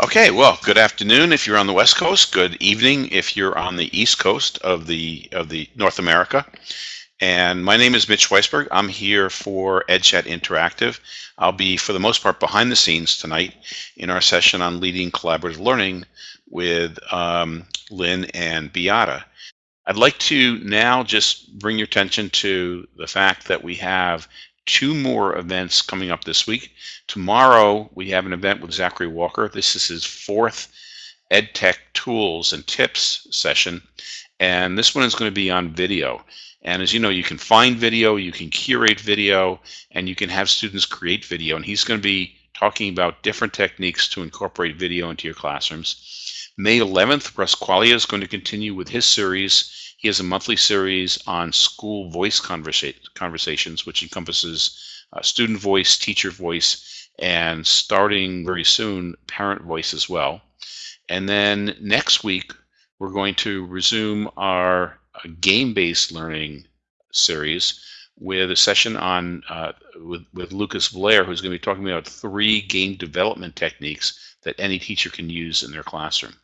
Okay, well, good afternoon if you're on the West Coast. Good evening if you're on the East Coast of the of the North America. And my name is Mitch Weisburgh. I'm here for EdChat Interactive. I'll be, for the most part, behind the scenes tonight in our session on leading collaborative learning with um, Lynn and Beata. I'd like to now just bring your attention to the fact that we have two more events coming up this week. Tomorrow, we have an event with Zachary Walker. This is his fourth EdTech tools and tips session. And this one is going to be on video. And as you know, you can find video, you can curate video, and you can have students create video. And he's going to be talking about different techniques to incorporate video into your classrooms. May 11th, Russ Quaglia is going to continue with his series he has a monthly series on school voice conversa conversations, which encompasses uh, student voice, teacher voice, and starting very soon, parent voice as well. And then next week, we're going to resume our uh, game-based learning series with a session on uh, with, with Lucas Blair, who's going to be talking about three game development techniques that any teacher can use in their classroom.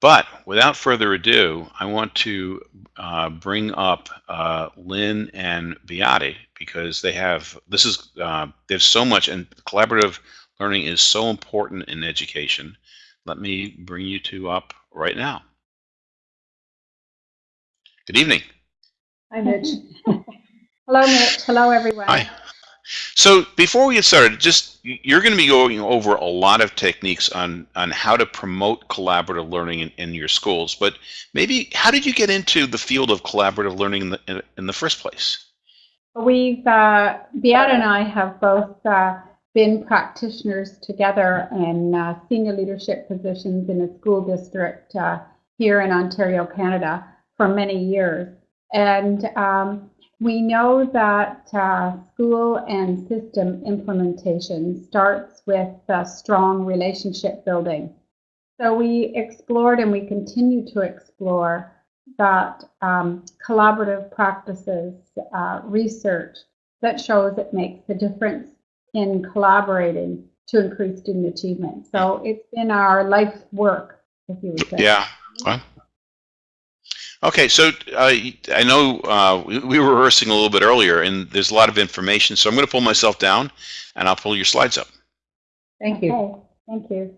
But without further ado, I want to uh, bring up uh, Lynn and Beate because they have this is uh, there's so much and collaborative learning is so important in education. Let me bring you two up right now. Good evening. Hi, Mitch. Hello, Mitch. Hello, everyone. Hi. So before we get started, just you're going to be going over a lot of techniques on on how to promote collaborative learning in, in your schools. But maybe how did you get into the field of collaborative learning in the in, in the first place? We've uh, Beate and I have both uh, been practitioners together in uh, senior leadership positions in a school district uh, here in Ontario, Canada, for many years, and. Um, we know that uh, school and system implementation starts with uh, strong relationship building. So we explored and we continue to explore that um, collaborative practices, uh, research that shows it makes a difference in collaborating to increase student achievement. So it's been our life's work, if you would say. Yeah. Well, Okay, so uh, I know uh, we, we, were rehearsing a little bit earlier, and there's a lot of information, so I'm going to pull myself down, and I'll pull your slides up. Thank you. Okay, thank you.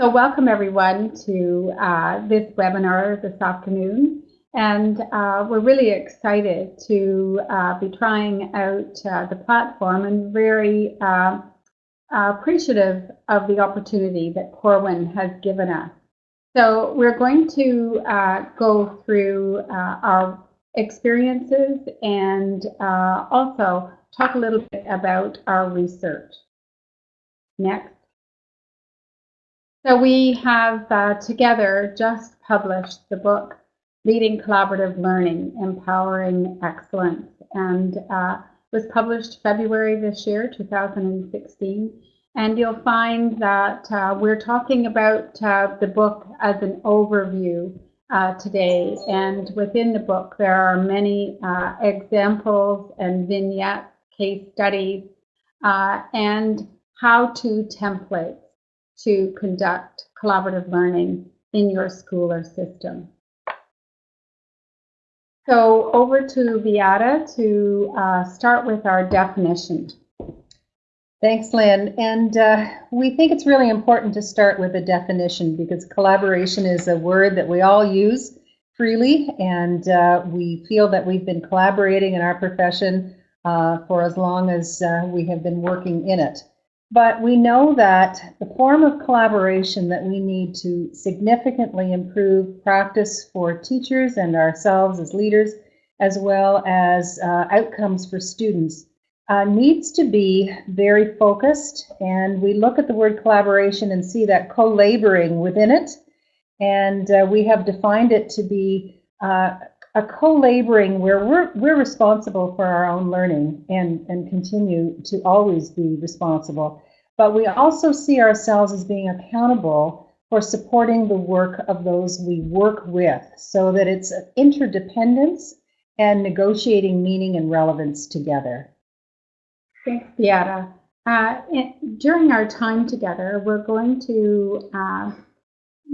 So welcome everyone to uh, this webinar this afternoon, and uh, we're really excited to uh, be trying out uh, the platform and very appreciative of the opportunity that Corwin has given us. So we're going to uh, go through uh, our experiences and uh, also talk a little bit about our research. Next. So we have uh, together just published the book Leading Collaborative Learning, Empowering Excellence, and uh, was published February this year, 2016. And you'll find that uh, we're talking about uh, the book as an overview uh, today. And within the book, there are many uh, examples and vignettes, case studies, uh, and how-to templates to conduct collaborative learning in your school or system. So over to Beate to uh, start with our definition. Thanks, Lynn. And uh, we think it's really important to start with a definition because collaboration is a word that we all use freely, and uh, we feel that we've been collaborating in our profession uh, for as long as uh, we have been working in it. But we know that the form of collaboration that we need to significantly improve practice for teachers and ourselves as leaders, as well as uh, outcomes for students, uh, needs to be very focused. And we look at the word collaboration and see that co-laboring within it. And uh, we have defined it to be uh, a co-laboring where we're, we're responsible for our own learning and, and continue to always be responsible. But we also see ourselves as being accountable for supporting the work of those we work with so that it's interdependence and negotiating meaning and relevance together. Thanks, Beate. Uh, during our time together, we're going to uh,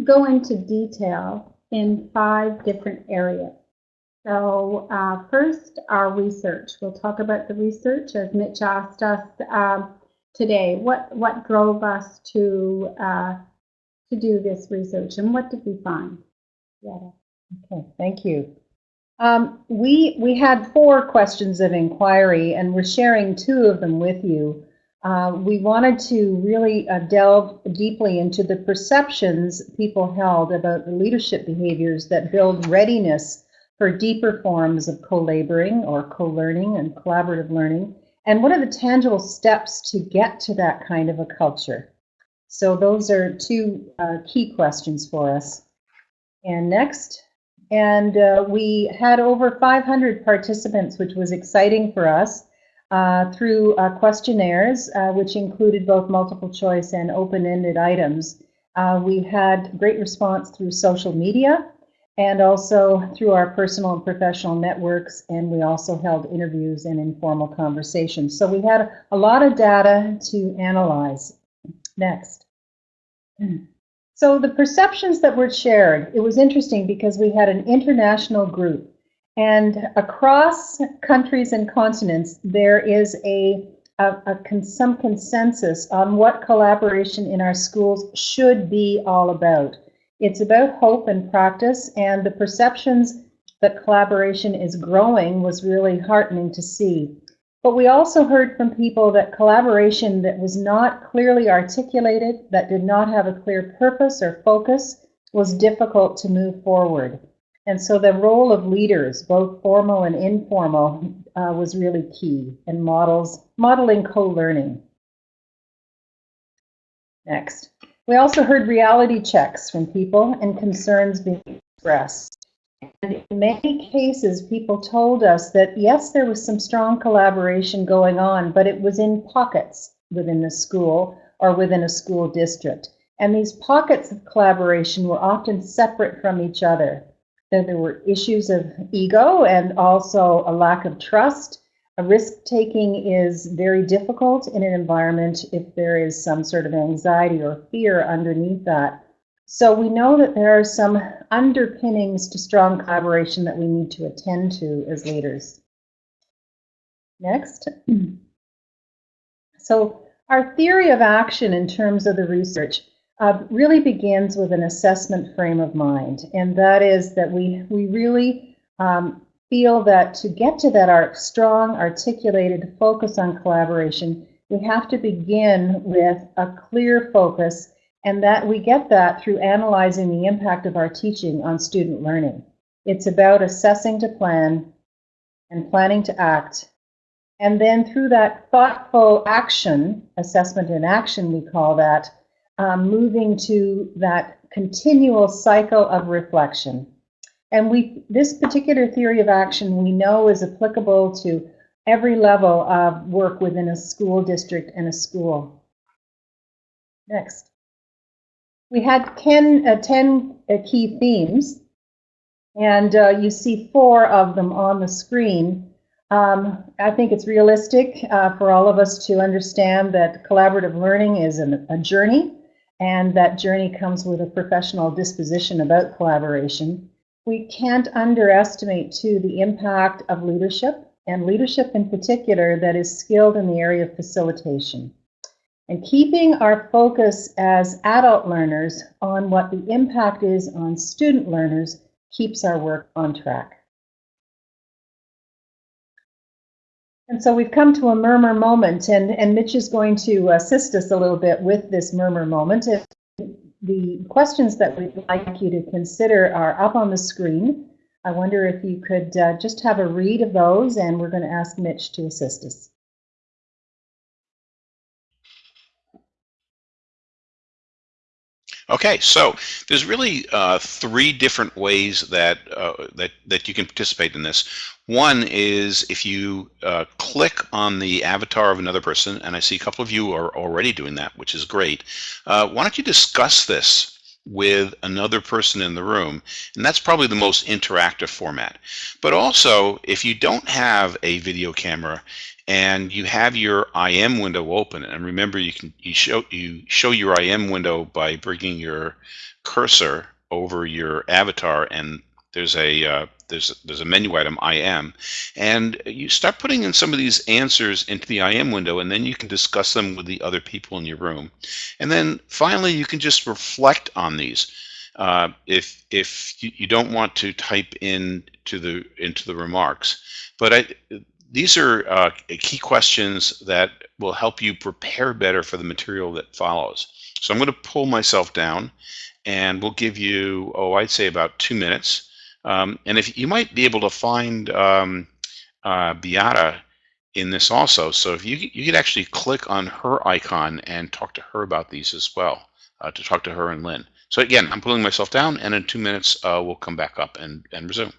go into detail in five different areas. So uh, first, our research. We'll talk about the research as Mitch asked us um, today. What what drove us to uh, to do this research, and what did we find? Yeah. Okay, thank you. Um, we we had four questions of inquiry, and we're sharing two of them with you. Uh, we wanted to really uh, delve deeply into the perceptions people held about the leadership behaviors that build readiness for deeper forms of co-laboring or co-learning and collaborative learning, and what are the tangible steps to get to that kind of a culture. So those are two uh, key questions for us. And next, and uh, we had over 500 participants, which was exciting for us, uh, through uh, questionnaires, uh, which included both multiple choice and open-ended items. Uh, we had great response through social media and also through our personal and professional networks, and we also held interviews and informal conversations. So we had a lot of data to analyze. Next. So the perceptions that were shared, it was interesting because we had an international group and across countries and continents, there is a, a, a con some consensus on what collaboration in our schools should be all about. It's about hope and practice, and the perceptions that collaboration is growing was really heartening to see. But we also heard from people that collaboration that was not clearly articulated, that did not have a clear purpose or focus, was difficult to move forward. And so the role of leaders, both formal and informal, uh, was really key in models, modeling co-learning. Next. We also heard reality checks from people and concerns being expressed. And in many cases, people told us that yes, there was some strong collaboration going on, but it was in pockets within the school or within a school district. And these pockets of collaboration were often separate from each other. There were issues of ego and also a lack of trust. A risk taking is very difficult in an environment if there is some sort of anxiety or fear underneath that. So we know that there are some underpinnings to strong collaboration that we need to attend to as leaders. Next. So our theory of action in terms of the research uh, really begins with an assessment frame of mind, and that is that we we really um, feel that to get to that our strong, articulated focus on collaboration, we have to begin with a clear focus, and that we get that through analyzing the impact of our teaching on student learning. It's about assessing to plan and planning to act. And then through that thoughtful action, assessment and action, we call that, um, moving to that continual cycle of reflection. And we, this particular theory of action we know is applicable to every level of work within a school district and a school. Next. We had 10, uh, 10 uh, key themes, and uh, you see four of them on the screen. Um, I think it's realistic uh, for all of us to understand that collaborative learning is an, a journey and that journey comes with a professional disposition about collaboration. We can't underestimate, too, the impact of leadership, and leadership in particular that is skilled in the area of facilitation. And keeping our focus as adult learners on what the impact is on student learners keeps our work on track. And so we've come to a murmur moment, and, and Mitch is going to assist us a little bit with this murmur moment. If the questions that we'd like you to consider are up on the screen. I wonder if you could uh, just have a read of those, and we're going to ask Mitch to assist us. Okay, so there's really uh, three different ways that uh, that that you can participate in this. One is if you uh, click on the avatar of another person, and I see a couple of you are already doing that, which is great. Uh, why don't you discuss this with another person in the room, and that's probably the most interactive format. But also, if you don't have a video camera and you have your IM window open. And remember, you can you show you show your IM window by bringing your cursor over your avatar, and there's a uh, there's there's a menu item IM, and you start putting in some of these answers into the IM window, and then you can discuss them with the other people in your room, and then finally you can just reflect on these. Uh, if if you, you don't want to type in to the into the remarks, but I these are uh, key questions that will help you prepare better for the material that follows. So I'm going to pull myself down and we'll give you, oh, I'd say about two minutes. Um, and if you might be able to find um, uh, Beate in this also. So if you, you could actually click on her icon and talk to her about these as well, uh, to talk to her and Lynn. So again, I'm pulling myself down and in two minutes, uh, we'll come back up and, and resume.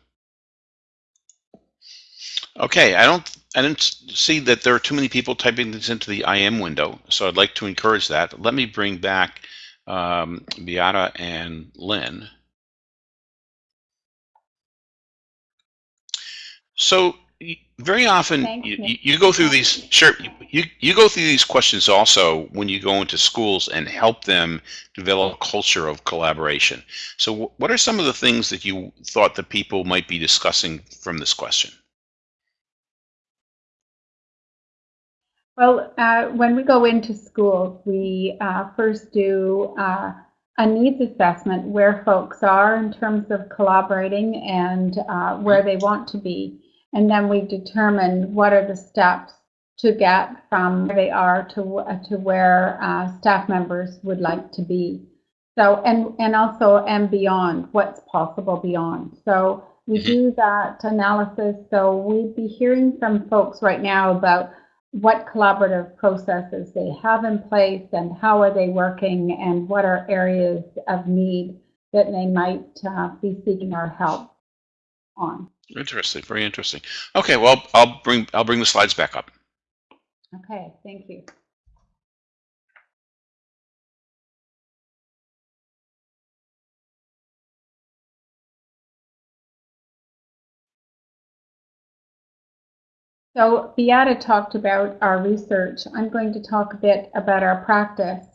Okay, I don't I didn't see that there are too many people typing this into the IM window, so I'd like to encourage that. Let me bring back um, Beate and Lynn. So very often you, you go through these sure you, you go through these questions also when you go into schools and help them develop a culture of collaboration so what are some of the things that you thought that people might be discussing from this question Well, uh, when we go into schools, we uh, first do uh, a needs assessment where folks are in terms of collaborating and uh, where they want to be. And then we determine what are the steps to get from where they are to, uh, to where uh, staff members would like to be. So, and, and also, and beyond, what's possible beyond. So we do that analysis. So we'd be hearing from folks right now about what collaborative processes they have in place and how are they working and what are areas of need that they might uh, be seeking our help on. interesting very interesting okay well i'll bring i'll bring the slides back up Okay, thank you. So Beate talked about our research. I'm going to talk a bit about our practice.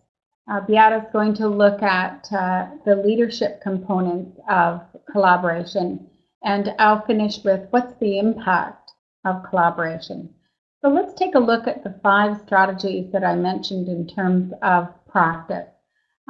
Uh, Beate is going to look at uh, the leadership components of collaboration, and I'll finish with what's the impact of collaboration. So let's take a look at the five strategies that I mentioned in terms of practice.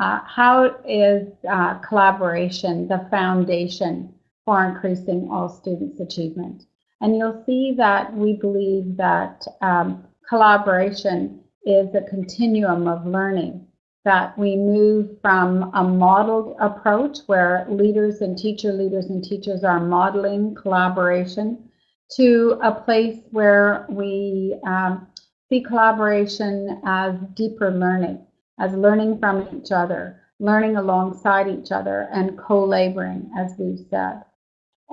Uh, how is uh, collaboration the foundation for increasing all students' achievement? And you'll see that we believe that um, collaboration is a continuum of learning, that we move from a modeled approach where leaders and teacher leaders and teachers are modeling collaboration to a place where we um, see collaboration as deeper learning, as learning from each other, learning alongside each other, and co-laboring, as we've said.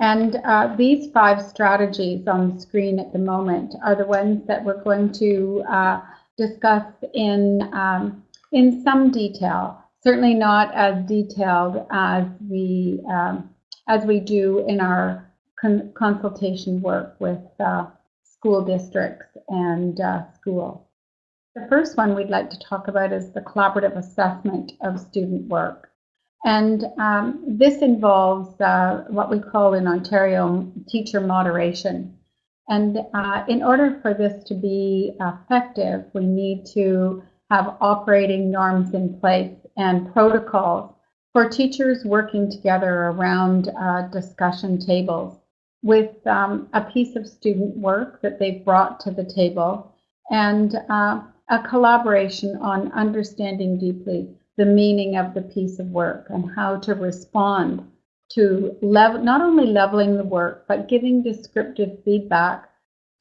And uh, these five strategies on the screen at the moment are the ones that we're going to uh, discuss in, um, in some detail, certainly not as detailed as we, um, as we do in our con consultation work with uh, school districts and uh, schools. The first one we'd like to talk about is the collaborative assessment of student work. And um, this involves uh, what we call in Ontario teacher moderation. And uh, in order for this to be effective, we need to have operating norms in place and protocols for teachers working together around uh, discussion tables with um, a piece of student work that they've brought to the table and uh, a collaboration on understanding deeply the meaning of the piece of work and how to respond to level, not only leveling the work, but giving descriptive feedback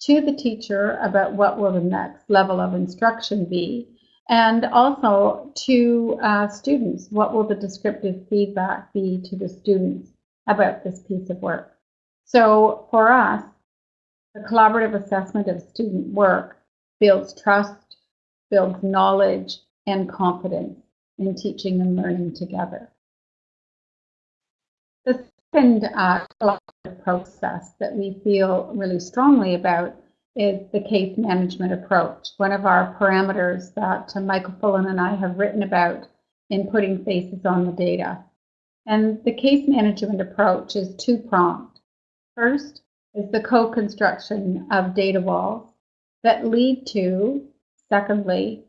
to the teacher about what will the next level of instruction be, and also to uh, students, what will the descriptive feedback be to the students about this piece of work. So for us, the collaborative assessment of student work builds trust, builds knowledge and confidence in teaching and learning together. The second uh, process that we feel really strongly about is the case management approach, one of our parameters that uh, Michael Fullan and I have written about in putting faces on the data. And the case management approach is two-pronged. First is the co-construction of data walls that lead to, secondly,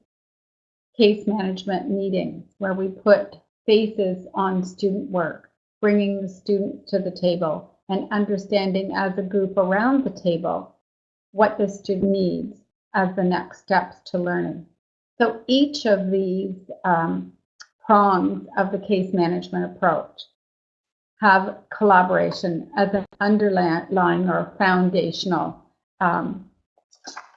case management meetings where we put faces on student work, bringing the student to the table and understanding as a group around the table what the student needs as the next steps to learning. So each of these um, prongs of the case management approach have collaboration as an underlying or foundational um,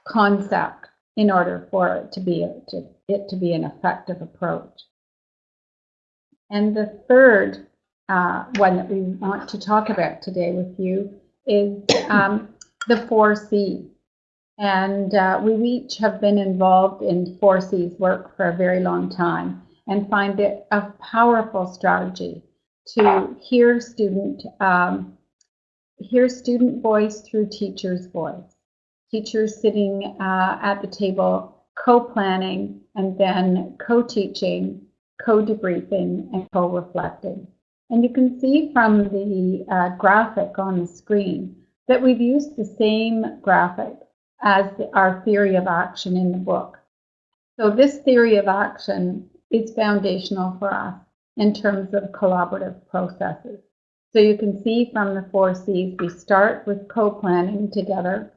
concept in order for it to be to, it to be an effective approach. And the third uh, one that we want to talk about today with you is um, the four C's. And uh, we each have been involved in four C's work for a very long time and find it a powerful strategy to hear student um, hear student voice through teacher's voice. Teachers sitting uh, at the table co-planning and then co-teaching, co-debriefing, and co-reflecting. And you can see from the uh, graphic on the screen that we've used the same graphic as the, our theory of action in the book. So this theory of action is foundational for us in terms of collaborative processes. So you can see from the four C's, we start with co-planning together.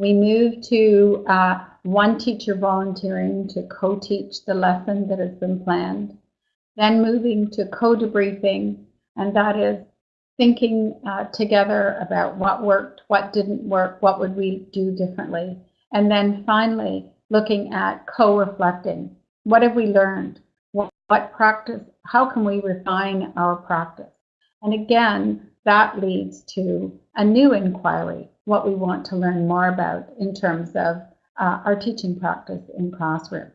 We move to uh, one teacher volunteering to co-teach the lesson that has been planned. Then moving to co-debriefing, and that is thinking uh, together about what worked, what didn't work, what would we do differently. And then finally, looking at co-reflecting. What have we learned? What, what practice, how can we refine our practice? And again, that leads to a new inquiry, what we want to learn more about in terms of uh, our teaching practice in classroom.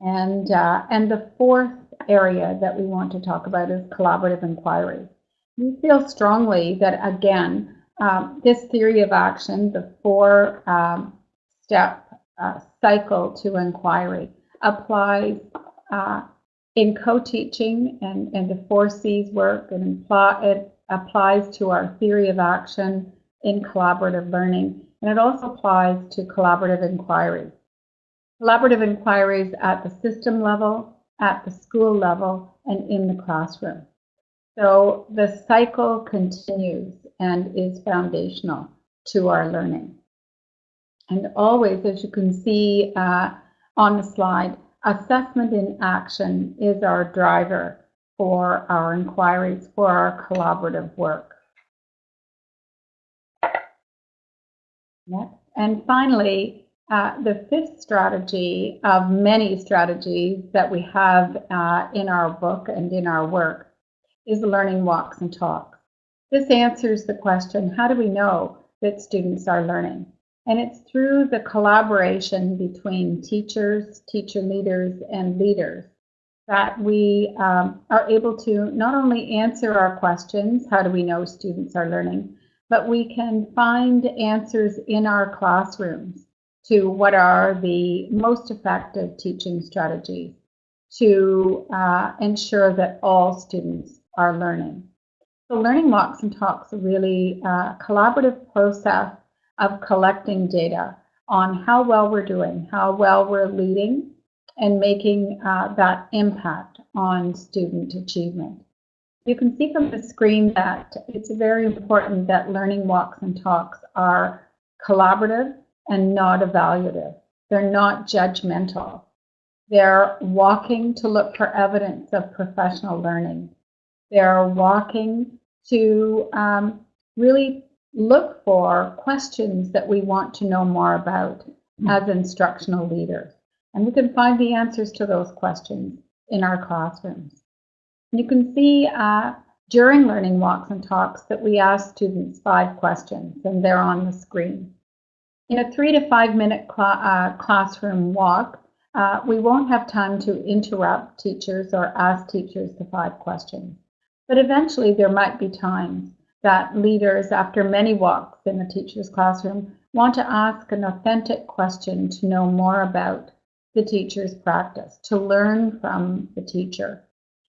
And, uh, and the fourth area that we want to talk about is collaborative inquiry. We feel strongly that, again, um, this theory of action, the four um, step uh, cycle to inquiry, applies uh, in co-teaching and, and the four C's work and imply, it applies to our theory of action in collaborative learning, and it also applies to collaborative inquiry. Collaborative inquiries at the system level, at the school level, and in the classroom. So the cycle continues and is foundational to our learning. And always, as you can see uh, on the slide, assessment in action is our driver for our inquiries, for our collaborative work. Next. And finally, uh, the fifth strategy of many strategies that we have uh, in our book and in our work is learning walks and talks. This answers the question, how do we know that students are learning? And it's through the collaboration between teachers, teacher leaders, and leaders that we um, are able to not only answer our questions, how do we know students are learning, but we can find answers in our classrooms to what are the most effective teaching strategies to uh, ensure that all students are learning. So learning walks and talks are really a collaborative process of collecting data on how well we're doing, how well we're leading, and making uh, that impact on student achievement. You can see from the screen that it's very important that learning walks and talks are collaborative and not evaluative. They're not judgmental. They're walking to look for evidence of professional learning. They're walking to um, really look for questions that we want to know more about as instructional leaders. And we can find the answers to those questions in our classrooms. You can see uh, during learning walks and talks that we ask students five questions, and they're on the screen. In a three to five minute cl uh, classroom walk, uh, we won't have time to interrupt teachers or ask teachers the five questions. But eventually there might be times that leaders, after many walks in a teacher's classroom, want to ask an authentic question to know more about the teacher's practice, to learn from the teacher.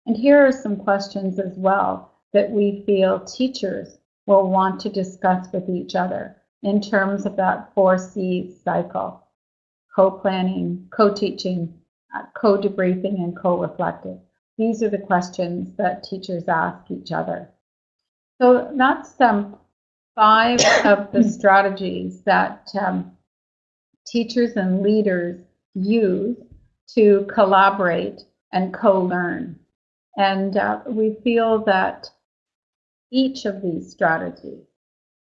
And here are some questions as well that we feel teachers will want to discuss with each other in terms of that four C cycle co-planning, co-teaching, uh, co-debriefing, and co-reflective. These are the questions that teachers ask each other. So that's um, five of the strategies that um, teachers and leaders use to collaborate and co-learn. And uh, we feel that each of these strategies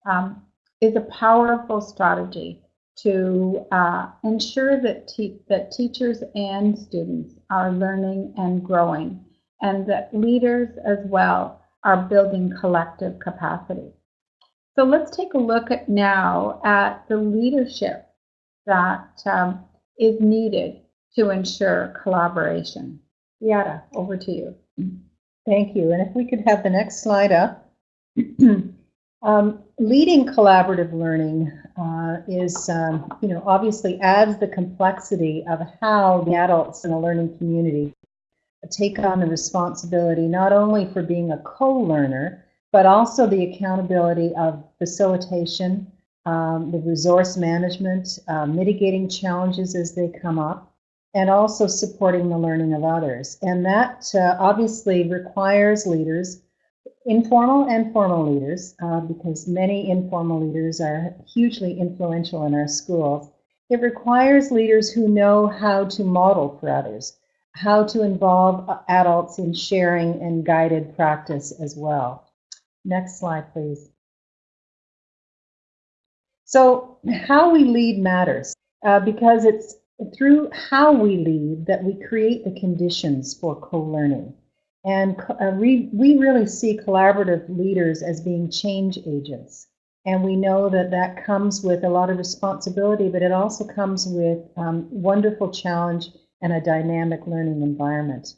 um, is a powerful strategy to uh, ensure that, te that teachers and students are learning and growing, and that leaders as well are building collective capacity. So let's take a look at now at the leadership that um, is needed to ensure collaboration. Yada, over to you. Thank you. And if we could have the next slide up. um, leading collaborative learning uh, is, um, you know, obviously adds the complexity of how the adults in a learning community take on the responsibility not only for being a co-learner, but also the accountability of facilitation, um, the resource management, uh, mitigating challenges as they come up, and also supporting the learning of others. And that uh, obviously requires leaders, informal and formal leaders, uh, because many informal leaders are hugely influential in our schools. It requires leaders who know how to model for others, how to involve uh, adults in sharing and guided practice as well. Next slide, please. So how we lead matters uh, because it's through how we lead that we create the conditions for co-learning. And uh, we, we really see collaborative leaders as being change agents. And we know that that comes with a lot of responsibility, but it also comes with um, wonderful challenge and a dynamic learning environment.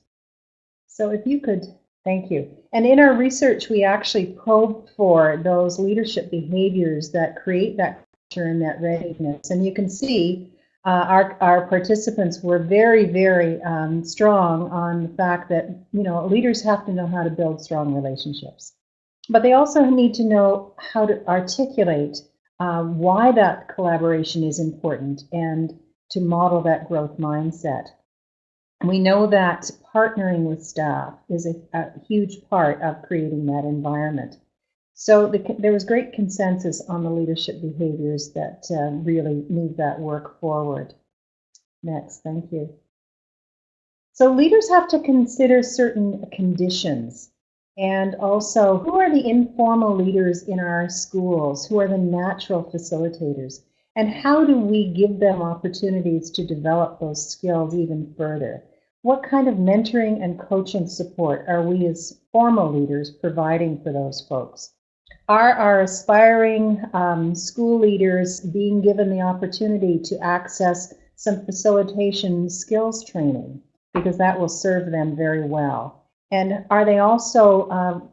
So if you could Thank you. And in our research, we actually probed for those leadership behaviors that create that and that readiness. And you can see uh, our, our participants were very, very um, strong on the fact that, you know, leaders have to know how to build strong relationships. But they also need to know how to articulate uh, why that collaboration is important and to model that growth mindset. We know that partnering with staff is a, a huge part of creating that environment. So the, there was great consensus on the leadership behaviors that uh, really move that work forward. Next, thank you. So leaders have to consider certain conditions and also who are the informal leaders in our schools, who are the natural facilitators, and how do we give them opportunities to develop those skills even further? What kind of mentoring and coaching support are we as formal leaders providing for those folks? Are our aspiring um, school leaders being given the opportunity to access some facilitation skills training? Because that will serve them very well. And are they also um,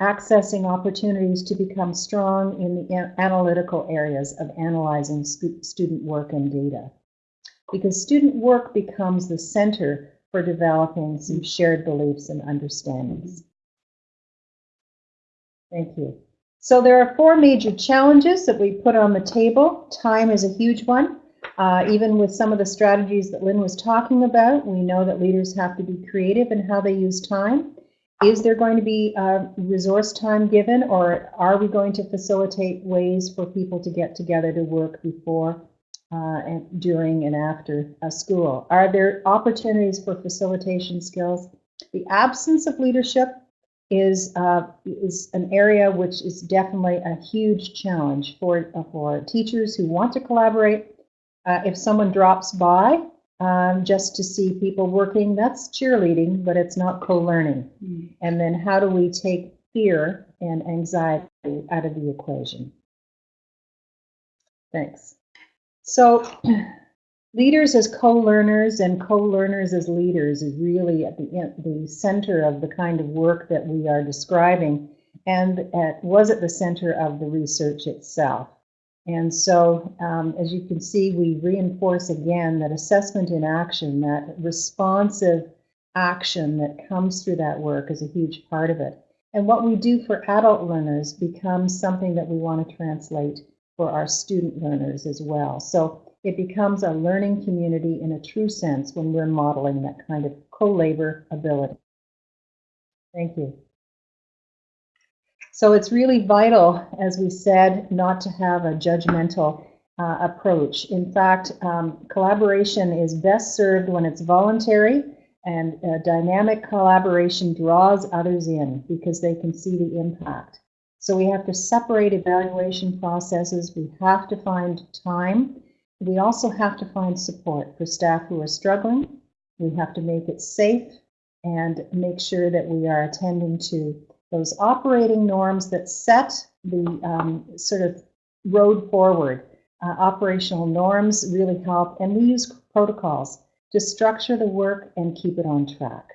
accessing opportunities to become strong in the analytical areas of analyzing student work and data? because student work becomes the center for developing some shared beliefs and understandings. Thank you. So there are four major challenges that we put on the table. Time is a huge one. Uh, even with some of the strategies that Lynn was talking about, we know that leaders have to be creative in how they use time. Is there going to be uh, resource time given, or are we going to facilitate ways for people to get together to work before uh, and during and after a school? Are there opportunities for facilitation skills? The absence of leadership is uh, is an area which is definitely a huge challenge for uh, for teachers who want to collaborate. Uh, if someone drops by um, just to see people working, that's cheerleading, but it's not co-learning. Mm. And then how do we take fear and anxiety out of the equation? Thanks. So leaders as co-learners and co-learners as leaders is really at the, the center of the kind of work that we are describing. and uh, was at the center of the research itself. And so, um, as you can see, we reinforce again that assessment in action, that responsive action that comes through that work is a huge part of it. And what we do for adult learners becomes something that we want to translate for our student learners as well. So it becomes a learning community in a true sense when we're modeling that kind of co-labor ability. Thank you. So it's really vital, as we said, not to have a judgmental uh, approach. In fact, um, collaboration is best served when it's voluntary and uh, dynamic collaboration draws others in because they can see the impact. So we have to separate evaluation processes. We have to find time. We also have to find support for staff who are struggling. We have to make it safe and make sure that we are attending to those operating norms that set the um, sort of road forward. Uh, operational norms really help, and we use protocols to structure the work and keep it on track.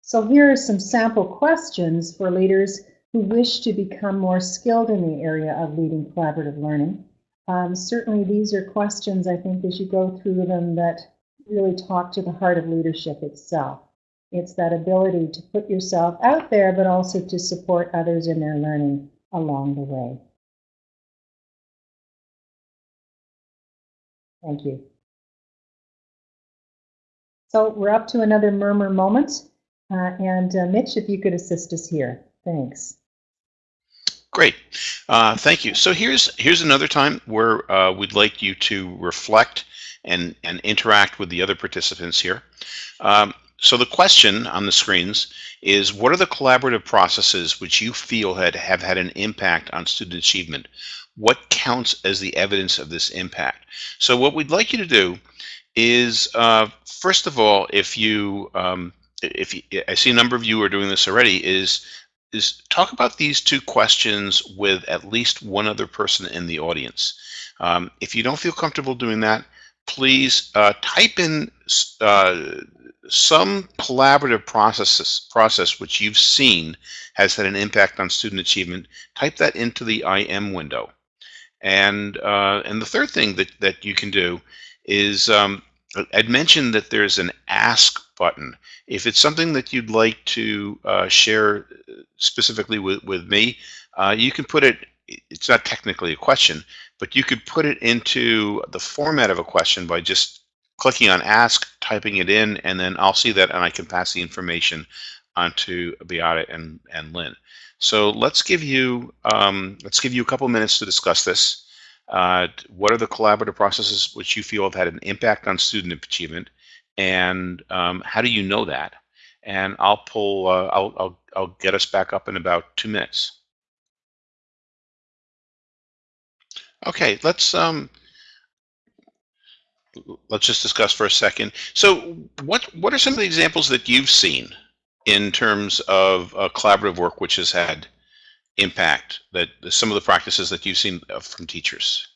So here are some sample questions for leaders who wish to become more skilled in the area of leading collaborative learning. Um, certainly these are questions, I think, as you go through them that really talk to the heart of leadership itself. It's that ability to put yourself out there, but also to support others in their learning along the way. Thank you. So we're up to another murmur moment. Uh, and uh, Mitch, if you could assist us here. Thanks. Great. Uh, thank you. So here's here's another time where uh, we'd like you to reflect and, and interact with the other participants here. Um, so the question on the screens is what are the collaborative processes which you feel had have had an impact on student achievement? What counts as the evidence of this impact? So what we'd like you to do is, uh, first of all, if you, um, if you, I see a number of you are doing this already, is is talk about these two questions with at least one other person in the audience. Um, if you don't feel comfortable doing that, please uh, type in uh, some collaborative processes, process which you've seen has had an impact on student achievement. Type that into the IM window. And uh, and the third thing that, that you can do is um, I'd mentioned that there's an ask button. If it's something that you'd like to uh, share specifically with, with me, uh, you can put it, it's not technically a question, but you could put it into the format of a question by just clicking on ask, typing it in, and then I'll see that and I can pass the information onto Beate and, and Lynn. So let's give you um, let's give you a couple minutes to discuss this. Uh, what are the collaborative processes which you feel have had an impact on student achievement, and um, how do you know that? And I'll pull. Uh, I'll, I'll I'll get us back up in about two minutes. Okay, let's um, let's just discuss for a second. So, what what are some of the examples that you've seen in terms of uh, collaborative work which has had impact? That some of the practices that you've seen uh, from teachers.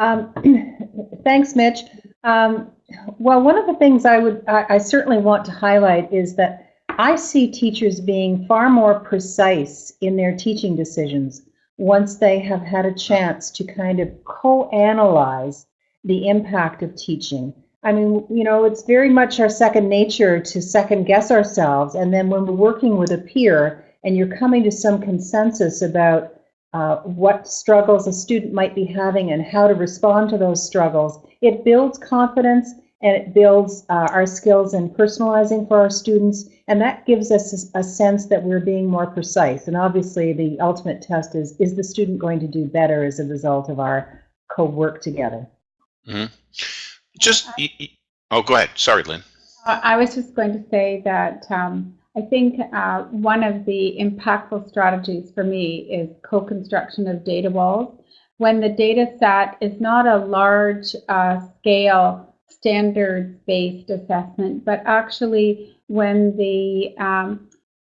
Um, thanks, Mitch. Um, well, one of the things I would I, I certainly want to highlight is that I see teachers being far more precise in their teaching decisions once they have had a chance to kind of co-analyze the impact of teaching. I mean, you know, it's very much our second nature to second guess ourselves. And then when we're working with a peer and you're coming to some consensus about uh, what struggles a student might be having and how to respond to those struggles, it builds confidence and it builds uh, our skills in personalizing for our students. And that gives us a, a, sense that we're being more precise. And obviously, the ultimate test is is the student going to do better as a result of our co work together? Mm-hmm. Just, oh, go ahead. Sorry, Lynn. I was just going to say that um, I think uh, one of the impactful strategies for me is co construction of data walls. When the data set is not a large uh, scale standards-based assessment, but actually when the um,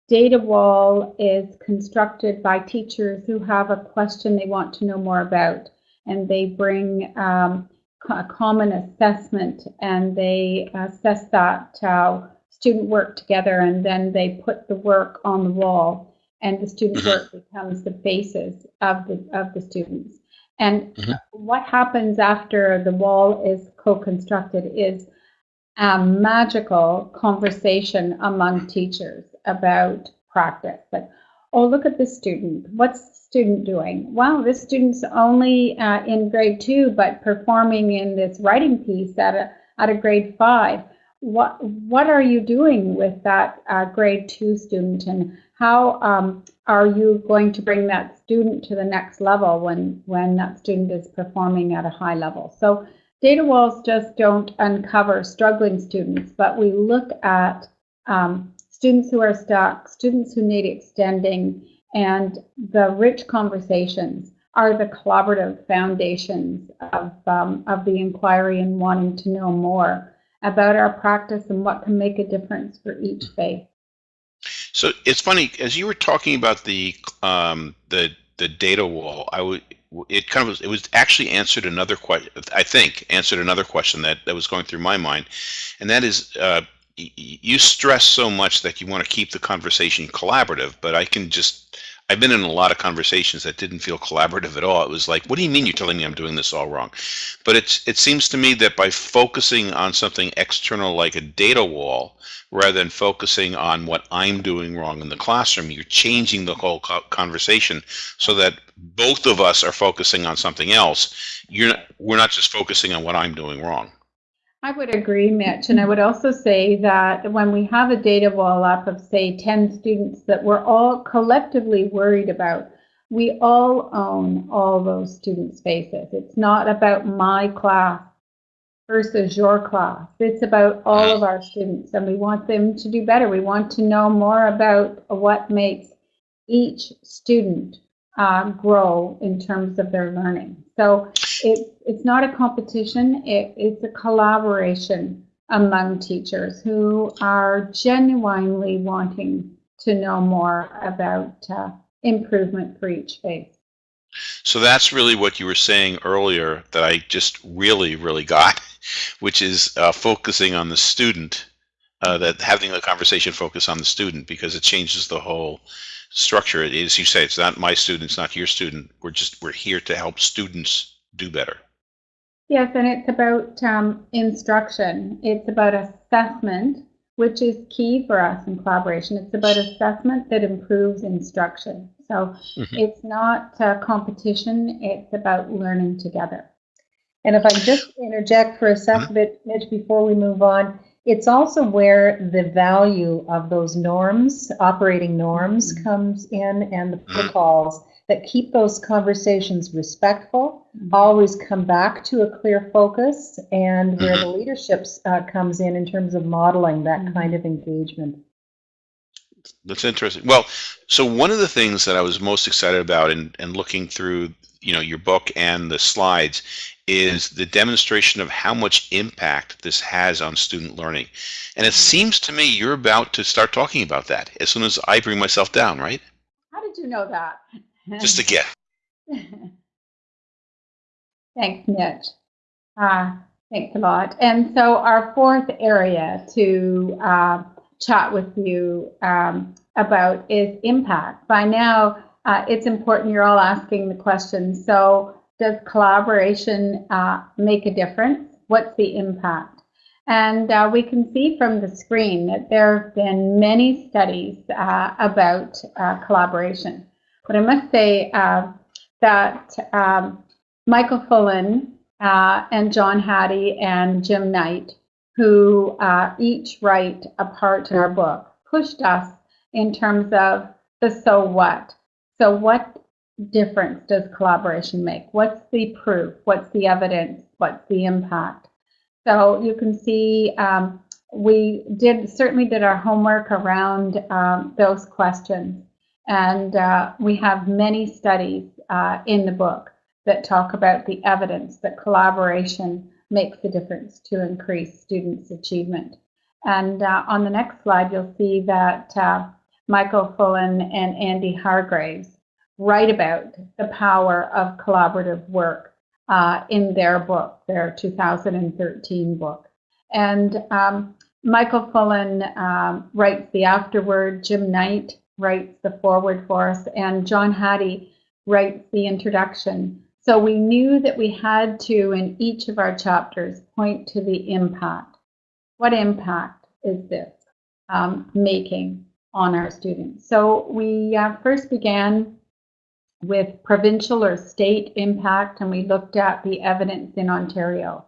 data wall is constructed by teachers who have a question they want to know more about, and they bring um, a common assessment and they assess that uh, student work together and then they put the work on the wall and the student work becomes the basis of the of the students. And Mhm. what happens after the wall is co-constructed is a magical conversation among teachers about practice. Like oh look at this student. What's the student doing? Wow this student's only uh, in grade two but performing in this writing piece at a at a grade five what what are you doing with that uh, grade two student? And how um, are you going to bring that student to the next level when when that student is performing at a high level? So data walls just don't uncover struggling students but we look at um, students who are stuck students who need extending and the rich conversations are the collaborative foundations of, um, of the inquiry and wanting to know more about our practice and what can make a difference for each faith. So it's funny as you were talking about the um, the the data wall. I would it kind of was it was actually answered another question. I think answered another question that that was going through my mind, and that is uh, you stress so much that you want to keep the conversation collaborative, but I can just I've been in a lot of conversations that didn't feel collaborative at all. It was like, what do you mean you're telling me I'm doing this all wrong? But it's it seems to me that by focusing on something external like a data wall, rather than focusing on what I'm doing wrong in the classroom, you're changing the whole co- conversation so that both of us are focusing on something else. You're not, we're not just focusing on what I'm doing wrong. I would agree, Mitch. And I would also say that when we have a data wall up of, say, 10 students that we're all collectively worried about, we all own all those students' faces. It's not about my class versus your class. It's about all of our students, and we want them to do better. We want to know more about what makes each student uh, grow in terms of their learning. So it, it's not a competition, it, it's a collaboration among teachers who are genuinely wanting to know more about uh, improvement for each phase. So that's really what you were saying earlier that I just really, really got, which is uh, focusing on the student, uh, that having the conversation focus on the student because it changes the whole structure. It is, you say, it's not my student, it's not your student. We're just, we're here to help students do better. Yes, and it's about um, instruction. It's about assessment, which is key for us in collaboration. It's about assessment that improves instruction. So Mhm. it's not uh, competition, it's about learning together. And if I just interject for a second, bit, Mitch, before we move on, it's also where the value of those norms, operating norms, Mhm. comes in and the protocols that keep those conversations respectful, always come back to a clear focus, and where the leadership uh, comes in in terms of modeling that kind of engagement. That's interesting. Well, so one of the things that I was most excited about in, in looking through, you know, your book and the slides is the demonstration of how much impact this has on student learning. And it seems to me you're about to start talking about that as soon as I bring myself down, right? How did you know that? Just to get. Thanks, Mitch. Uh, thanks a lot. And so our fourth area to uh, chat with you um, about is impact. By now, uh, it's important you're all asking the question. So does collaboration uh, make a difference? What's the impact? And uh, we can see from the screen that there have been many studies uh, about uh, collaboration. But I must say uh, that um, Michael Fullan uh, and John Hattie and Jim Knight, who each write a part in our book, pushed us in terms of the so what. So, what difference does collaboration make? What's the proof? What's the evidence? What's the impact? So, you can see um, we did certainly did our homework around um, those questions. And uh, we have many studies uh, in the book that talk about the evidence that collaboration makes a difference to increase students' achievement. And uh, on the next slide, you'll see that uh, Michael Fullan and Andy Hargreaves write about the power of collaborative work uh, in their book, their 2013 book. And um, Michael Fullan um, writes the afterword, Jim Knight writes the foreword for us, and John Hattie writes the introduction. So we knew that we had to, in each of our chapters, point to the impact. What impact is this um, making on our students? So we uh, first began with provincial or state impact, and we looked at the evidence in Ontario.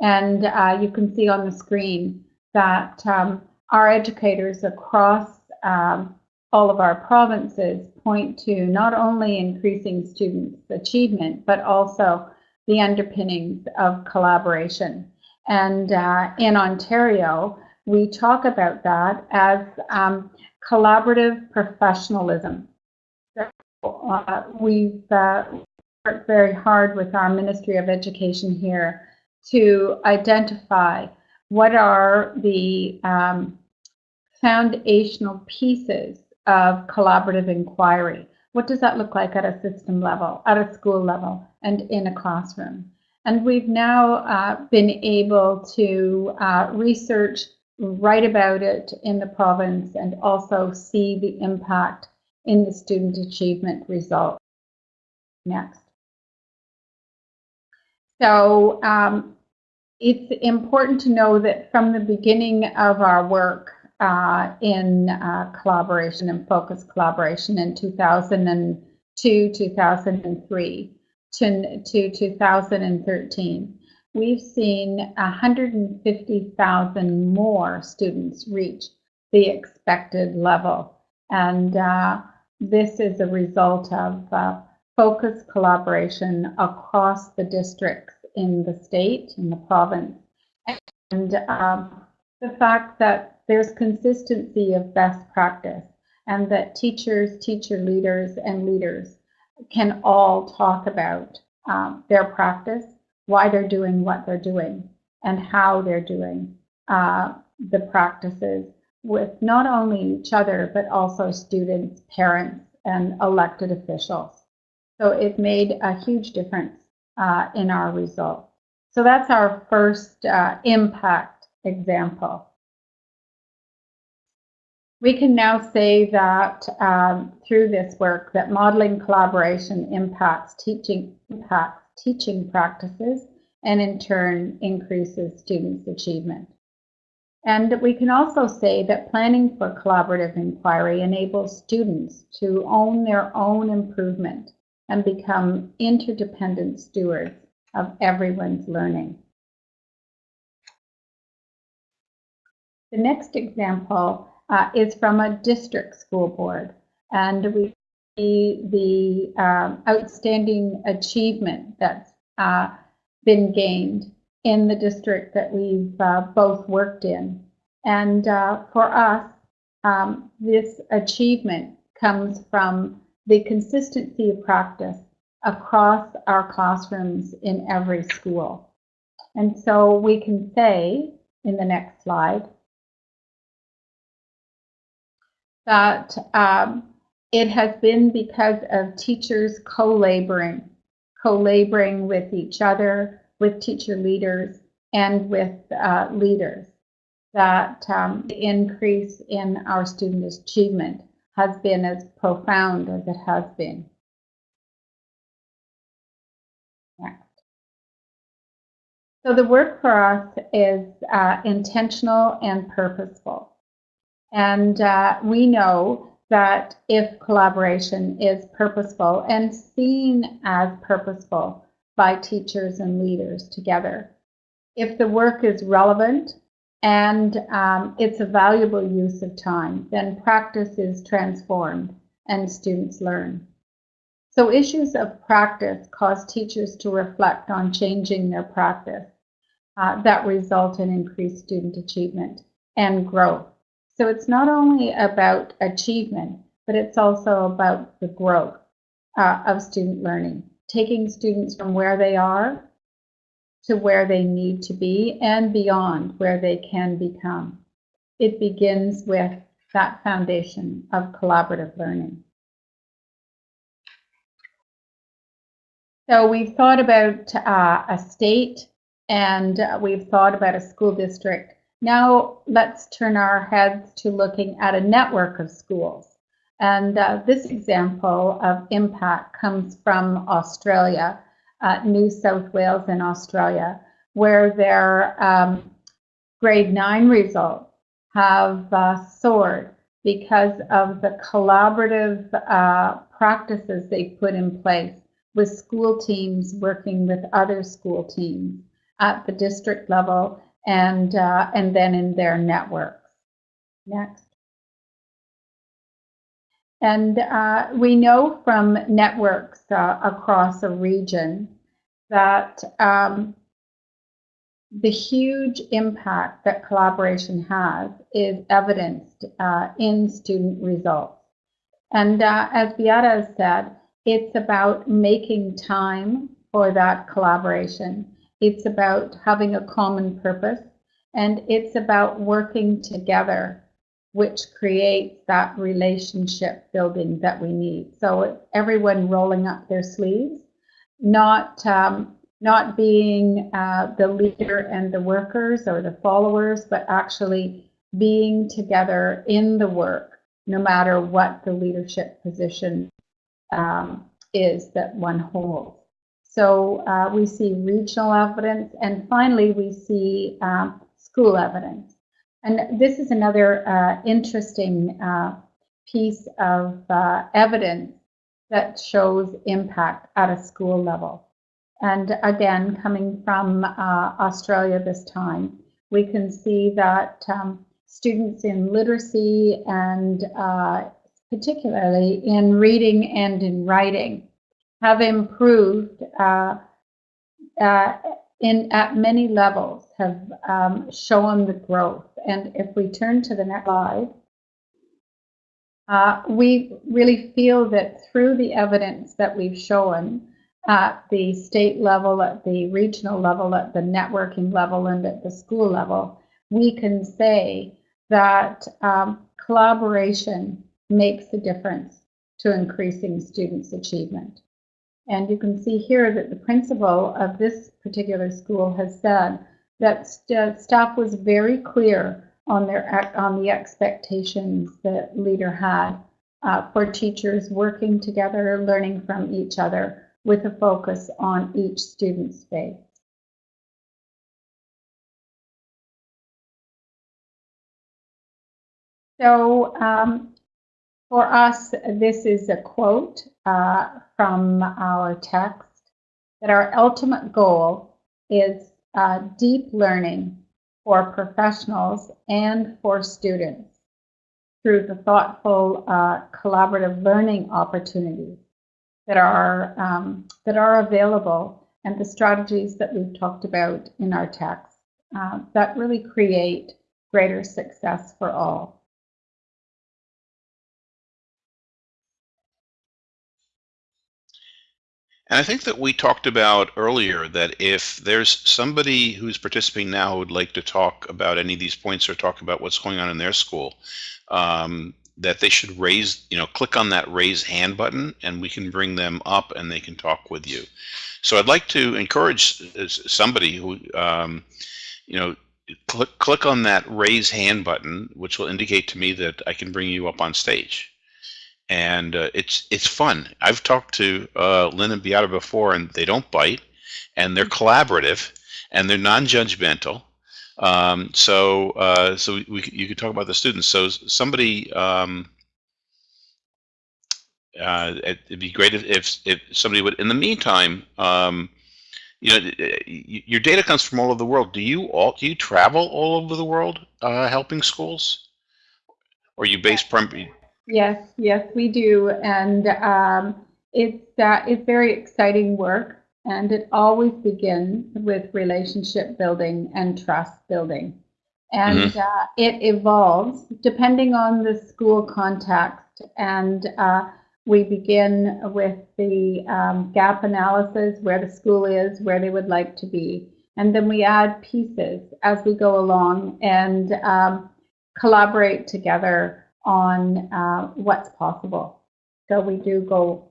And uh, you can see on the screen that um, our educators across um, all of our provinces point to not only increasing students' achievement, but also the underpinnings of collaboration. And uh, in Ontario, we talk about that as um, collaborative professionalism. Uh, we've uh, worked very hard with our Ministry of Education here to identify what are the um, foundational pieces of collaborative inquiry. What does that look like at a system level, at a school level, and in a classroom? And we've now uh, been able to uh, research, write about it in the province, and also see the impact in the student achievement results. Next. So um, it's important to know that from the beginning of our work uh, in uh, collaboration and focus collaboration in 2002, 2003 to, to 2013, we've seen 150,000 more students reach the expected level. And uh, this is a result of uh, focus collaboration across the districts in the state, in the province, and um, the fact that there's consistency of best practice and that teachers, teacher leaders, and leaders can all talk about um, their practice, why they're doing what they're doing, and how they're doing uh, the practices with not only each other, but also students, parents, and elected officials. So it made a huge difference uh, in our results. So that's our first uh, impact example. We can now say that um, through this work that modeling collaboration impacts teaching impacts teaching practices and in turn increases students' achievement. And we can also say that planning for collaborative inquiry enables students to own their own improvement and become interdependent stewards of everyone's learning. The next example uh, is from a district school board, and we see the um, outstanding achievement that's uh, been gained in the district that we've uh, both worked in. And uh, for us, um, this achievement comes from the consistency of practice across our classrooms in every school. And so we can say in the next slide that um, it has been because of teachers co-laboring, co-laboring with each other, with teacher leaders, and with uh, leaders that um, the increase in our student achievement has been as profound as it has been. Next. So the work for us is uh, intentional and purposeful. And uh, we know that if collaboration is purposeful and seen as purposeful by teachers and leaders together, if the work is relevant and um, it's a valuable use of time, then practice is transformed and students learn. So issues of practice cause teachers to reflect on changing their practice uh, that result in increased student achievement and growth. So it's not only about achievement, but it's also about the growth uh, of student learning, taking students from where they are to where they need to be and beyond where they can become. It begins with that foundation of collaborative learning. So we've thought about uh, a state and we've thought about a school district. Now let's turn our heads to looking at a network of schools. And uh, this example of impact comes from Australia, uh, New South Wales in Australia, where their um, grade nine results have uh, soared because of the collaborative uh, practices they put in place with school teams working with other school teams at the district level and, uh, and then in their networks. Next. And uh, we know from networks uh, across a region that um, the huge impact that collaboration has is evidenced uh, in student results. And uh, as Beate has said, it's about making time for that collaboration. It's about having a common purpose, and it's about working together which creates that relationship building that we need. So everyone rolling up their sleeves, not um, not being uh, the leader and the workers or the followers, but actually being together in the work, no matter what the leadership position um, is that one holds. So uh, we see regional evidence, and finally we see um, school evidence. And this is another uh, interesting uh, piece of uh, evidence that shows impact at a school level. And again, coming from uh, Australia this time, we can see that um, students in literacy and uh, particularly in reading and in writing have improved uh, in at many levels have um, shown the growth. And if we turn to the next slide, uh, we really feel that through the evidence that we've shown at the state level, at the regional level, at the networking level, and at the school level, we can say that um, collaboration makes a difference to increasing students' achievement. And you can see here that the principal of this particular school has said that st staff was very clear on their on the expectations that leader had uh, for teachers working together, learning from each other with a focus on each student's space. So um, for us, this is a quote uh, from our text that our ultimate goal is uh, deep learning for professionals and for students through the thoughtful uh, collaborative learning opportunities that are um, that are available and the strategies that we've talked about in our text uh, that really create greater success for all. And I think that we talked about earlier that if there's somebody who's participating now who would like to talk about any of these points or talk about what's going on in their school, um, that they should raise, you know, click on that raise hand button and we can bring them up and they can talk with you. So I'd like to encourage somebody who, um, you know, click, click on that raise hand button, which will indicate to me that I can bring you up on stage and uh, it's it's fun. I've talked to uh, Lynn and Beate before, and they don't bite, and they're collaborative, and they're non-judgmental. Um, so uh, so we, you could talk about the students. So somebody. Um, uh, it'd be great if, if, if somebody would. In the meantime, um, you know, your data comes from all over the world. Do you all do you travel all over the world uh, helping schools, or you base primarily Yes, yes, we do, and um, it's uh, it's very exciting work, and it always begins with relationship building and trust building, and mm-hmm. uh, it evolves depending on the school context, and uh, we begin with the um, gap analysis, where the school is, where they would like to be, and then we add pieces as we go along and um, collaborate together on uh, what's possible. So we do go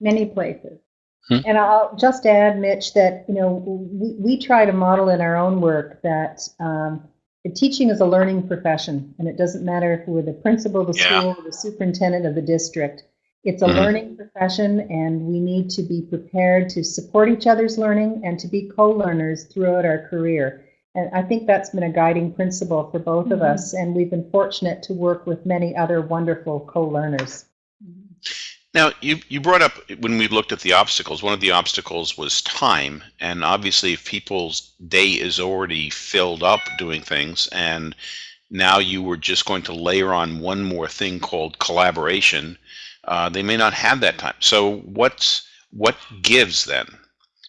many places. Hmm. And I'll just add, Mitch, that you know we, we try to model in our own work that um, teaching is a learning profession, and it doesn't matter if we're the principal of the Yeah. school, or the superintendent of the district. It's a Mhm. learning profession, and we need to be prepared to support each other's learning and to be co-learners throughout our career. And I think that's been a guiding principle for both of Mhm. us, and we've been fortunate to work with many other wonderful co-learners. Now, you, you brought up when we looked at the obstacles, one of the obstacles was time. And obviously, if people's day is already filled up doing things, and now you were just going to layer on one more thing called collaboration, uh, they may not have that time. So, what's what gives then?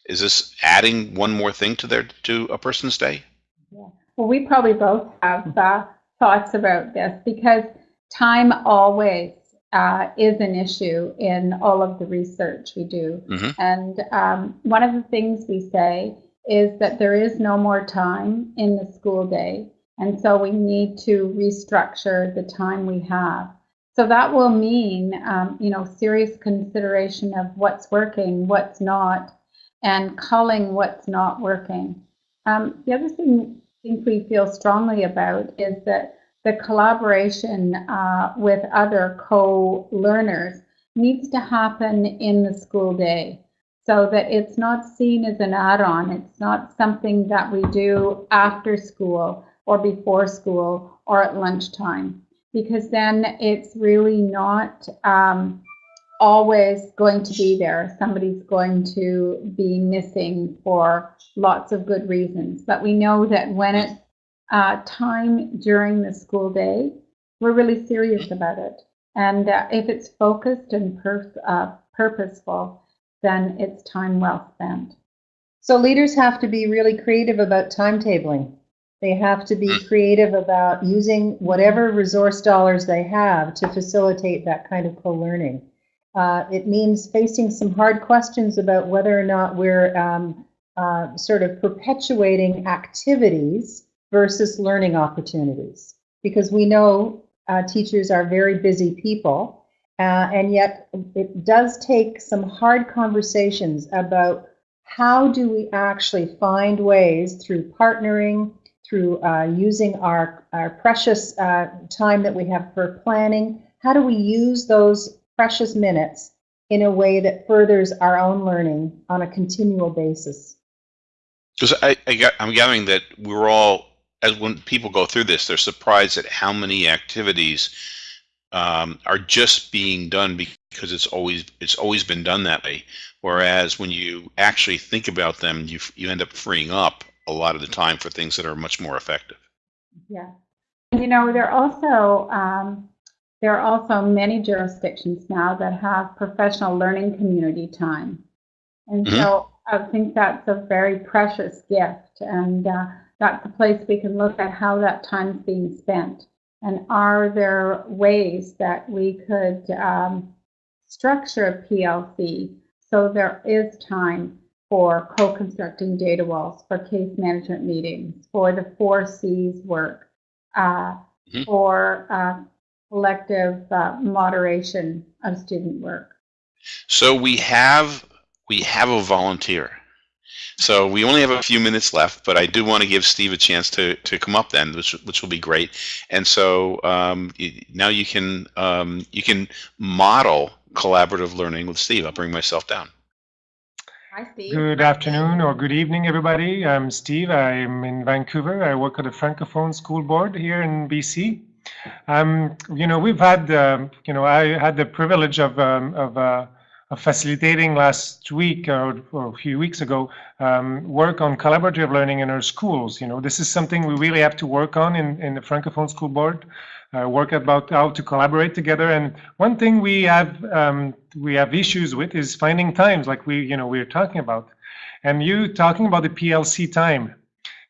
Is this adding one more thing to their to a person's day? Well, we probably both have uh, thoughts about this because time always uh, is an issue in all of the research we do. Mhm. And um, one of the things we say is that there is no more time in the school day. And so we need to restructure the time we have. So that will mean, um, you know, serious consideration of what's working, what's not, and culling what's not working. Um, the other thing I think we feel strongly about is that the collaboration uh, with other co-learners needs to happen in the school day so that it's not seen as an add-on. It's not something that we do after school or before school or at lunchtime because then it's really not um, always going to be there. Somebody's going to be missing for lots of good reasons. But we know that when it's uh, time during the school day, we're really serious about it. And uh, if it's focused and pur- uh, purposeful, then it's time well spent. So leaders have to be really creative about timetabling. They have to be creative about using whatever resource dollars they have to facilitate that kind of co-learning. Uh, it means facing some hard questions about whether or not we're um, uh, sort of perpetuating activities versus learning opportunities. Because we know uh, teachers are very busy people, uh, and yet it does take some hard conversations about how do we actually find ways through partnering, through uh, using our, our precious uh, time that we have for planning, how do we use those precious minutes in a way that furthers our own learning on a continual basis? Because I, I, I'm gathering that we're all, as when people go through this, they're surprised at how many activities um, are just being done because it's always it's always been done that way. Whereas when you actually think about them, you you end up freeing up a lot of the time for things that are much more effective. Yeah. You know, there are also um, there are also many jurisdictions now that have professional learning community time, and Mhm. so I think that's a very precious gift, and uh, that's a place we can look at how that time's being spent, and are there ways that we could um, structure a PLC so there is time for co-constructing data walls, for case management meetings, for the four Cs work, uh, Mhm. for uh, collective uh, moderation of student work. So we have we have a volunteer. So we only have a few minutes left, but I do want to give Steve a chance to to come up then, which which will be great. And so um, y- now you can um, you can model collaborative learning with Steve. I'll bring myself down. Hi, Steve. Good afternoon or good evening, everybody. I'm Steve. I'm in Vancouver. I work at the Francophone School Board here in BC. Um, you know, we've had, um, you know, I had the privilege of, um, of, uh, of facilitating last week or, or a few weeks ago um, work on collaborative learning in our schools. You know, this is something we really have to work on in, in the Francophone School Board. Uh, work about how to collaborate together. And one thing we have um, we have issues with is finding times, like we you know we are talking about, and you talking about the PLC time.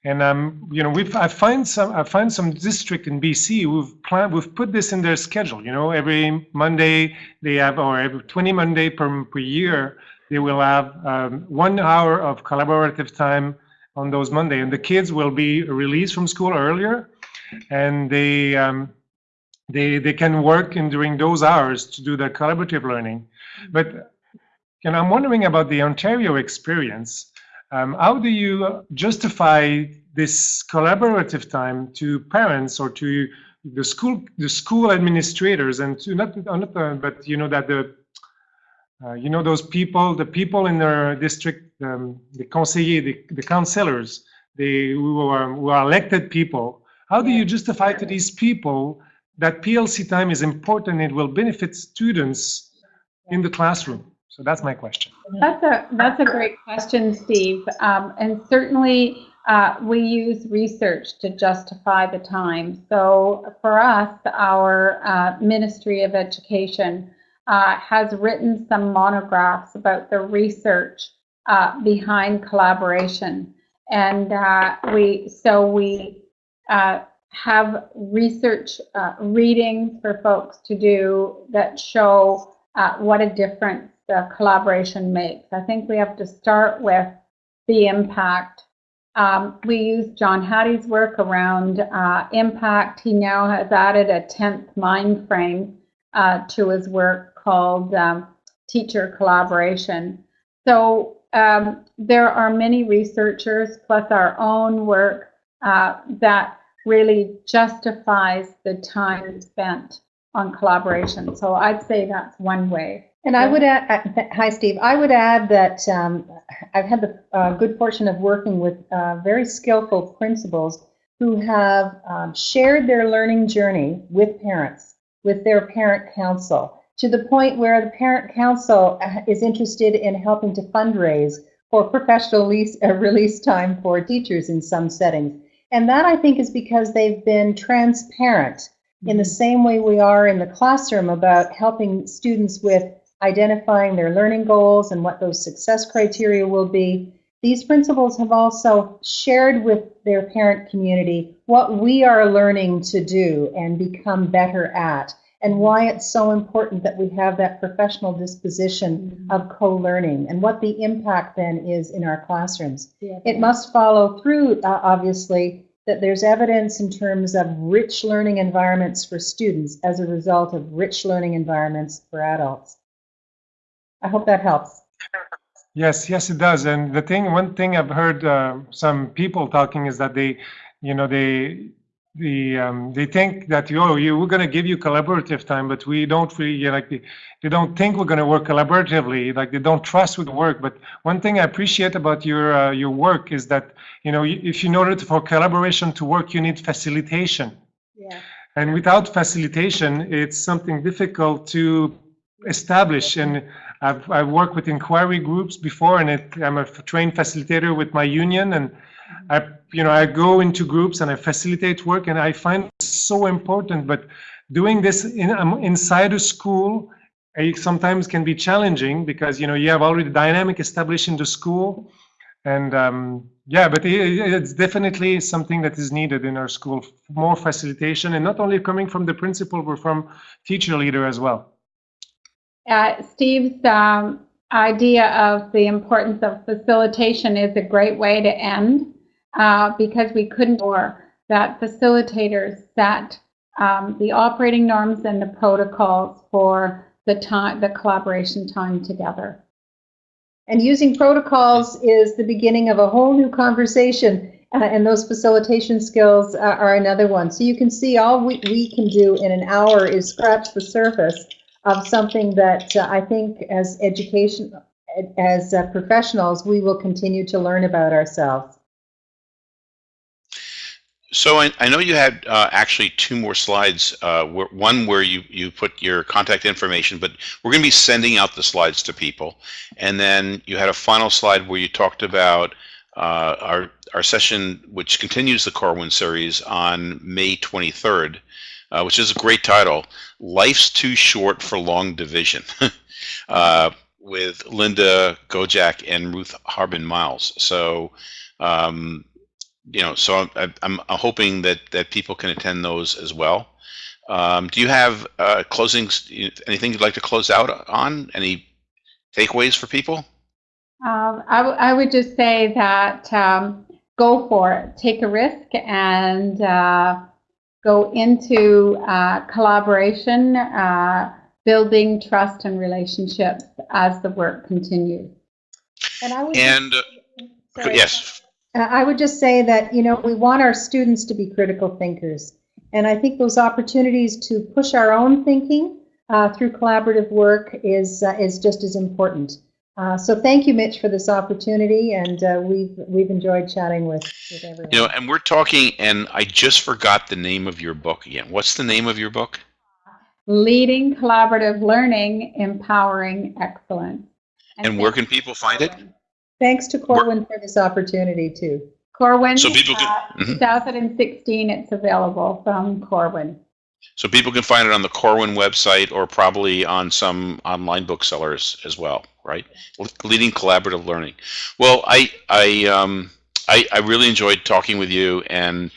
And um, you know, we've I find some I find some district in BC who've planned we've put this in their schedule. You know, every Monday they have or every 20 Monday per per year they will have um, one hour of collaborative time on those Monday, and the kids will be released from school earlier, and they um, they they can work in during those hours to do the collaborative learning but know, I'm wondering about the Ontario experience. Um, how do you justify this collaborative time to parents or to the school, the school administrators, and to not, not uh, but you know that the, uh, you know those people, the people in their district, um, the conseillers, the, the councillors, they who are, who are elected people. How do you justify to these people that PLC time is important? It will benefit students in the classroom. So that's my question. That's a that's a great question, Steve. Um, and certainly uh, we use research to justify the time. So for us, our uh, Ministry of Education uh, has written some monographs about the research uh, behind collaboration, and uh, we so we uh, have research readings for folks to do that show what a difference the collaboration makes. I think we have to start with the impact. Um, we use John Hattie's work around uh, impact. He now has added a 10th mind frame uh, to his work called um, teacher collaboration. So um, there are many researchers, plus our own work, uh, that really justifies the time spent on collaboration. So I'd say that's one way. And I would add, hi Steve, I would add that um, I've had the uh, good fortune of working with uh, very skillful principals who have um, shared their learning journey with parents, with their parent council, to the point where the parent council uh, is interested in helping to fundraise for professional lease, uh, release time for teachers in some settings. And that I think is because they've been transparent in the mm-hmm. same way we are in the classroom about helping students with identifying their learning goals and what those success criteria will be. These principals have also shared with their parent community what we are learning to do and become better at, and why it's so important that we have that professional disposition of co-learning and what the impact then is in our classrooms. Yeah. It must follow through, uh, obviously, that there's evidence in terms of rich learning environments for students as a result of rich learning environments for adults. I hope that helps. Yes, yes, it does. And the thing, one thing I've heard uh, some people talking is that they, you know, they, the um, they think that oh, you we're going to give you collaborative time, but we don't really you know, like they, they don't think we're going to work collaboratively. Like they don't trust with work. But one thing I appreciate about your uh, your work is that you know if you in order for collaboration to work, you need facilitation. Yeah. And without facilitation, it's something difficult to establish and I've, I've worked with inquiry groups before, and it, I'm a trained facilitator with my union, and I, you know, I go into groups and I facilitate work, and I find it so important. But doing this in, um, inside a school it sometimes can be challenging because you know you have already dynamic established in the school, and um, yeah, but it, it's definitely something that is needed in our school, more facilitation, and not only coming from the principal, but from teacher leader as well uh, Steve's um, idea of the importance of facilitation is a great way to end uh, because we couldn't or that facilitators set um, the operating norms and the protocols for the time, the collaboration time together. And using protocols is the beginning of a whole new conversation. Uh, and those facilitation skills uh, are another one. So you can see all we, we can do in an hour is scratch the surface of something that uh, I think as education, as uh, professionals, we will continue to learn about ourselves. So I, I know you had uh, actually two more slides. Uh, where, one where you you put your contact information, but we're going to be sending out the slides to people, and then you had a final slide where you talked about uh, our our session, which continues the Corwin series on May 23rd, uh, which is a great title. Life's Too Short for Long Division, uh, with Linda Gojak and Ruth Harbin Miles. So, um, you know, so I'm, I'm, hoping that that people can attend those as well. Um, do you have uh, closings? Anything you'd like to close out on? Any takeaways for people? Um, I, I would just say that um, go for it, take a risk, and uh, go into uh, collaboration, uh, building trust and relationships as the work continues. And I would And uh, yes, Uh, I would just say that, you know, we want our students to be critical thinkers. And I think those opportunities to push our own thinking uh, through collaborative work is, uh, is just as important. Uh, so thank you, Mitch, for this opportunity, and uh, we've, we've enjoyed chatting with, with everyone. you know, and we're talking, and I just forgot the name of your book again. What's the name of your book? Leading collaborative learning, empowering excellence. And where can people find it? Thanks to Corwin for this opportunity, too. Corwin, So people can- uh, Mhm. 2016, it's available from Corwin. So people can find it on the Corwin website or probably on some online booksellers as well, right? Leading collaborative learning. Well, I I um I, I really enjoyed talking with you and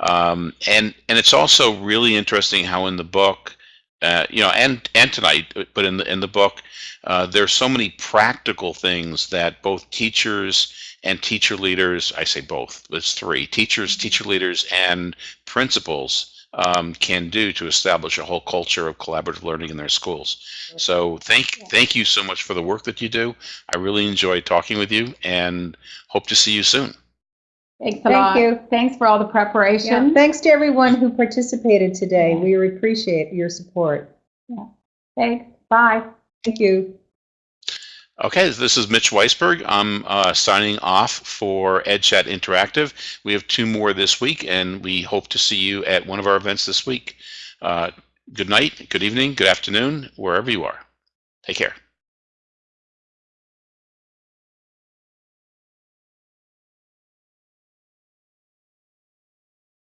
um and and it's also really interesting how in the book uh, you know and and tonight but in the in the book uh, there's so many practical things that both teachers and teacher leaders I say both there's three teachers teacher leaders and principals um, can do to establish a whole culture of collaborative learning in their schools. So thank thank you so much for the work that you do. I really enjoy talking with you and hope to see you soon. Thanks a Thank lot. you. Thanks for all the Yeah, preparation. thanks to everyone who participated today. We appreciate your support. Yeah. Thanks. Bye. Thank you. Okay, this is Mitch Weisburgh. I'm uh, signing off for EdChat Interactive. We have two more this week, and we hope to see you at one of our events this week. Uh, good night, good evening, good afternoon, wherever you are. Take care.